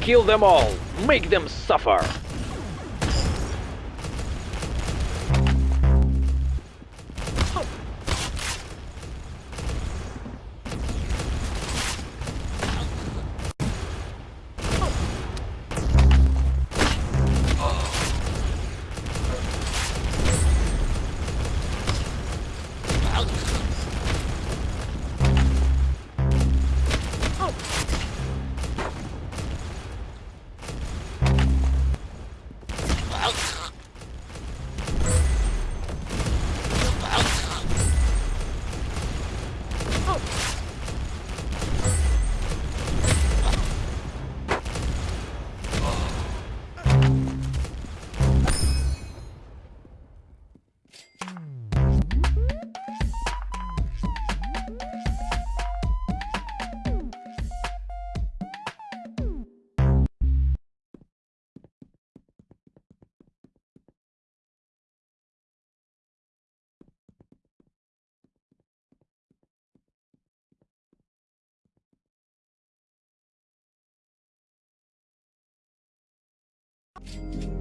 Kill them all. Make them suffer. You